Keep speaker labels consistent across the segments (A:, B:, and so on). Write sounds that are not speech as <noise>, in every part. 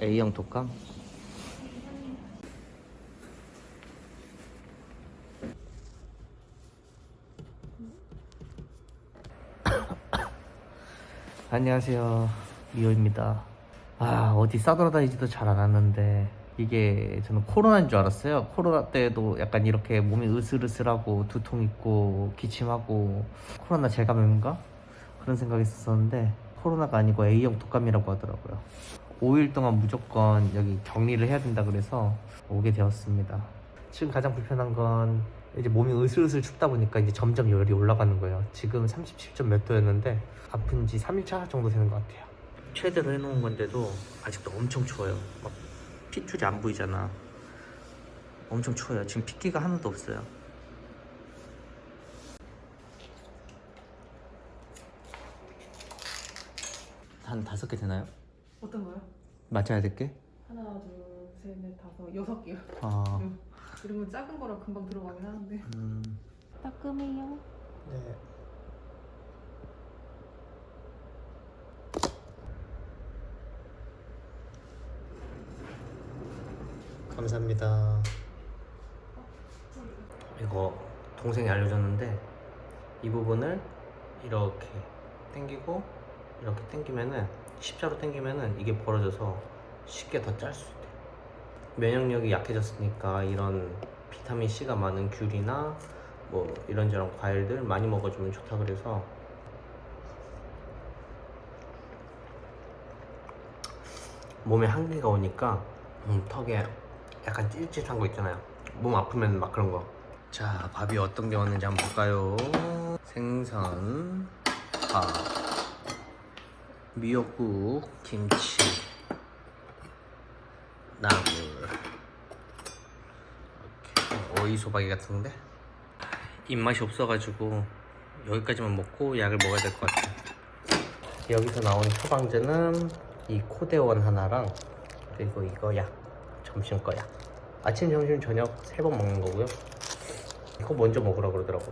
A: A형 독감? <coughs> 안녕하세요 미호입니다 아 어디 싸돌아다니지도 잘 안 왔는데 이게 저는 코로나인 줄 알았어요 코로나 때도 약간 이렇게 몸이 으슬으슬하고 두통 있고 기침하고 코로나 재감염인가? 그런 생각이 있었는데 코로나가 아니고 A형 독감이라고 하더라고요. 5일 동안 무조건 여기 격리를 해야 된다 그래서 오게 되었습니다. 지금 가장 불편한 건 이제 몸이 으슬으슬 춥다 보니까 이제 점점 열이 올라가는 거예요. 지금 37점 몇 도였는데 아픈 지 3일차 정도 되는 것 같아요. 최대로 해놓은 건데도 아직도 엄청 추워요. 막 핏줄이 안 보이잖아. 엄청 추워요. 지금 핏기가 하나도 없어요 한 다섯 개 되나요?
B: 어떤 거요?
A: 맞아야 될 게?
B: 하나, 둘, 셋, 넷, 다섯, 여섯 개요.
A: 아...
B: 이러면 작은 거라 금방 들어가긴 하는데.
A: 음...
B: 따끔해요.
A: 네. 감사합니다. 이거 동생이 알려줬는데 이 부분을 이렇게 당기고 이렇게 당기면은 십자로 당기면은 이게 벌어져서 쉽게 더 짤 수 있대. 면역력이 약해졌으니까 이런 비타민 C가 많은 귤이나 뭐 이런저런 과일들 많이 먹어주면 좋다 그래서 몸에 한기가 오니까 음, 턱에 약간 찔찔한 거 있잖아요. 몸 아프면 막 그런 거자 밥이 어떤 게 왔는지 한번 볼까요? 생선 밥 미역국 김치 나물. 오이 소박이 같은데? 입맛이 없어가지고 여기까지만 먹고 약을 먹어야 될 것 같아요. 여기서 나온 처방제는 이 코데원 하나랑 그리고 이거 약 점심 거약. 아침 점심 저녁 세 번 먹는 거고요. 이거 먼저 먹으라 그러더라고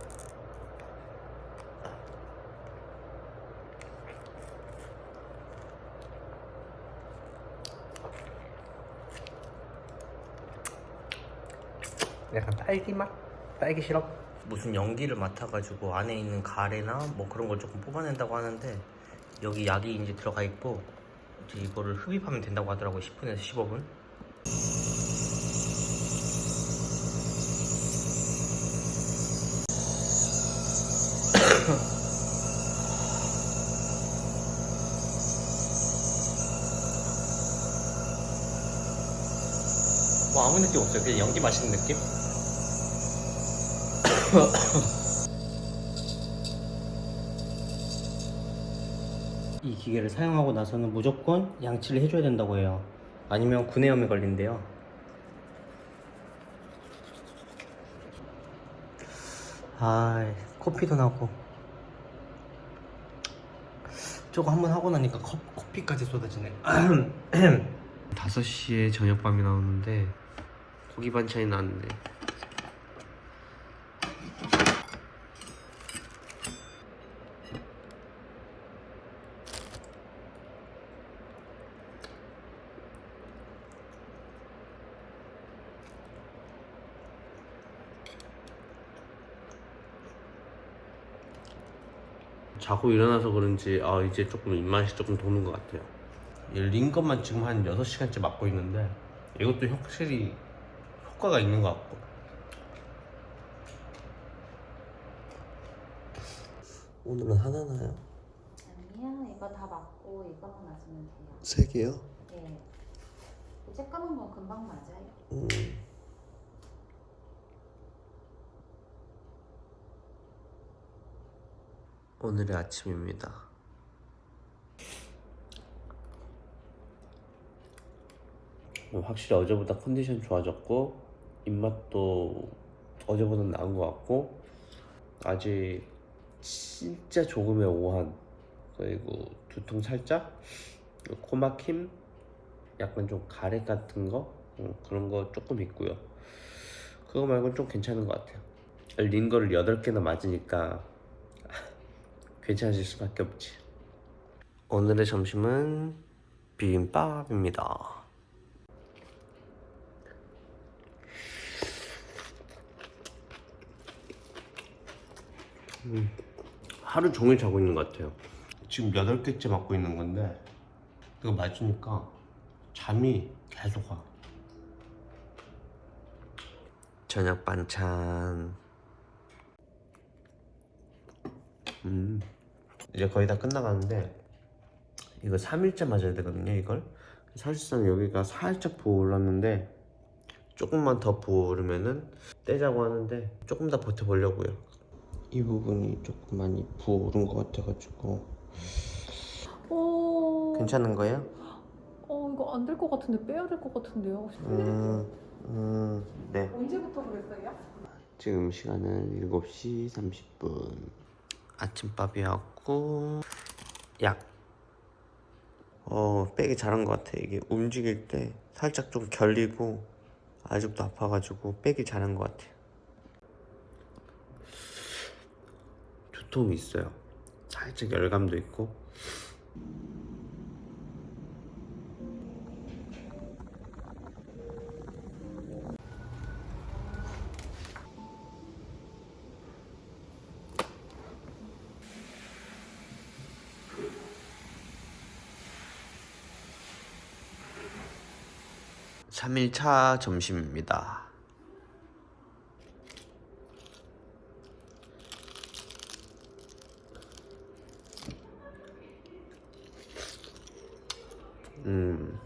A: 약간 딸기 맛? 딸기 시럽? 무슨 연기를 맡아가지고 안에 있는 가래나 뭐 그런 걸 조금 뽑아낸다고 하는데 여기 약이 이제 들어가 있고 이제 이거를 흡입하면 된다고 하더라고요 10분에서 15분 <coughs> 뭐 아무 느낌 없어요 그냥 연기 마시는 느낌? 이 기계를 사용하고 나서는 무조건 양치를 해줘야 된다고 해요. 아니면 구내염에 걸린대요. 아 코피도 나고. 저거 한번 하고 나니까 커, 커피까지 쏟아지네. <clears throat> 5시에 저녁밥이 나오는데 고기 반찬이 나왔네 자고 일어나서 그런지 아 이제 조금 입맛이 조금 도는 것 같아요 린 것만 지금 한 6시간째 맞고 있는데 이것도 확실히 효과가 있는 것 같고 오늘은 하나나요?
C: 아니요, 이거 다 맞고 이거만 맞으면 돼요.
A: 세 개요?
C: 네. 쬐까만 건 금방 맞아요.
A: 음. 오늘의 아침입니다. 확실히 어제보다 컨디션 좋아졌고 입맛도 어제보다 나은 것 같고 아직 진짜 조금의 오한 그리고 두통 살짝 코막힘 약간 좀 가래 같은 거? 음, 그런 거 조금 있고요. 그거 말고는 좀 괜찮은 것 같아요. 린 거를 8개나 맞으니까 괜찮으실 수밖에 없지. 오늘의 점심은 비빔밥입니다.
D: 음, 하루 종일 자고 있는 것 같아요. 지금 8개째 맞고 있는 건데 이거 맞으니까 잠이 계속 와. 저녁 반찬. 음, 이제 거의 다 끝나가는데 이거 3일째 맞아야 되거든요. 이걸 사실상 여기가 살짝 부어올랐는데 조금만 더 부어오르면은 떼자고 하는데 조금 더 버텨보려고요. 이 부분이 조금 많이 부어오른 것 같아가지고
B: 오.
D: 괜찮은 거예요?
B: 어 이거 안 될 것 같은데 빼야 될 것 같은데요.
D: 음, 음, 네.
B: 언제부터 그랬어요?
D: 지금 시간은 7시 30분. 아침밥이었고 약. 어, 빼기 잘한 것 같아. 이게 움직일 때 살짝 좀 결리고 아직도 아파가지고 빼기 잘한 것 같아. 두통이 있어요. 살짝 열감도 있고. 삼일차 점심입니다. 음,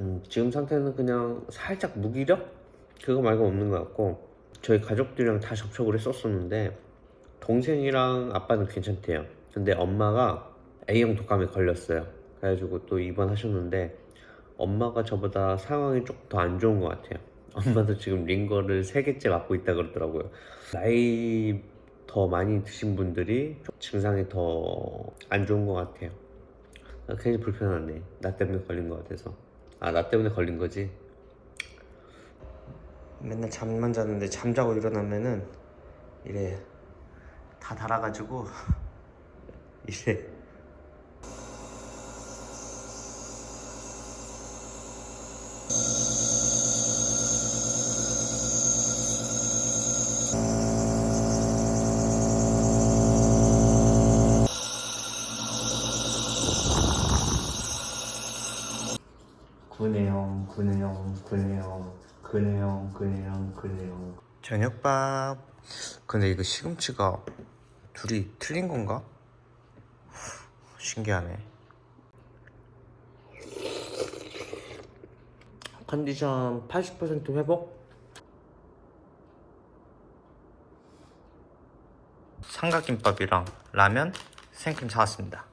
D: 음, 지금 상태는 그냥 살짝 무기력? 그거 말고 없는 것 같고 저희 가족들이랑 다 접촉을 했었었는데 동생이랑 아빠는 괜찮대요 근데 엄마가 A형 독감에 걸렸어요 그래가지고 또 입원하셨는데 엄마가 저보다 상황이 조금 더 안 좋은 것 같아요 엄마도 지금 링거를 3개째 맞고 있다 그러더라고요 나이 더 많이 드신 분들이 좀 증상이 더 안 좋은 것 같아요 아, 괜히 불편하네. 나 때문에 걸린 것 같아서. 아, 나 때문에 걸린 거지? 맨날 잠만 자는데 잠자고 일어나면은 이래 다 달아가지고 <laughs> 이래
E: 구내영 구내영 구내영 구내영 구내영
D: 저녁밥. 근데 이거 시금치가 둘이 틀린 건가? 신기하네. 컨디션 80% 회복? 삼각김밥이랑 라면, 생크림 사왔습니다.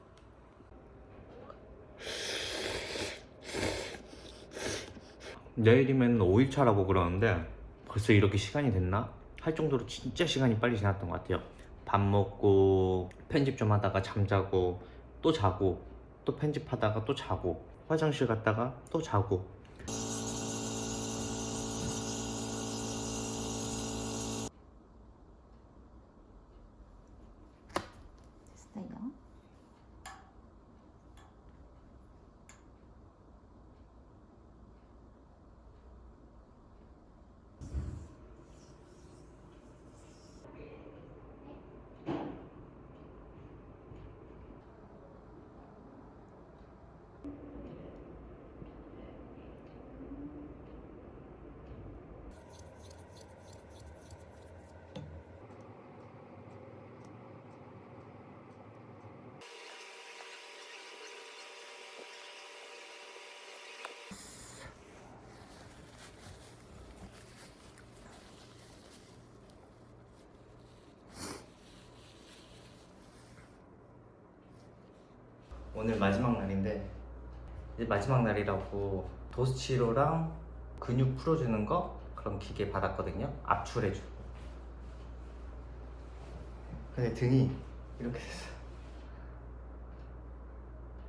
D: 내일이면 5일차라고 그러는데 벌써 이렇게 시간이 됐나? 할 정도로 진짜 시간이 빨리 지났던 것 같아요. 밥 먹고 편집 좀 하다가 잠자고 또 자고 또 편집하다가 또 자고 화장실 갔다가 또 자고
C: 됐어요.
E: 오늘 마지막 날인데 이제 마지막 날이라고 도스치로랑 근육 풀어주는 거 그런 기계 받았거든요. 압출해주고. 근데 등이 이렇게 됐어요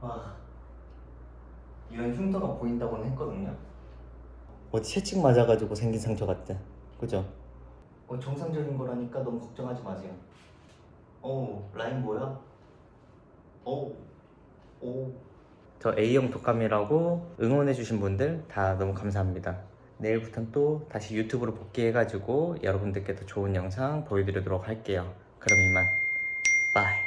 E: 와 이런 흉터가 보인다고는 했거든요. 어디 채찍 맞아가지고 생긴 상처 같대 그죠? 어, 정상적인 거라니까 너무 걱정하지 마세요. 오 라인 뭐야? 오 오. 저 A형 독감이라고 응원해주신 분들 다 너무 감사합니다. 내일부터는 또 다시 유튜브로 복귀해가지고 여러분들께 더 좋은 영상 보여드리도록 할게요. 그럼 이만.
F: Bye.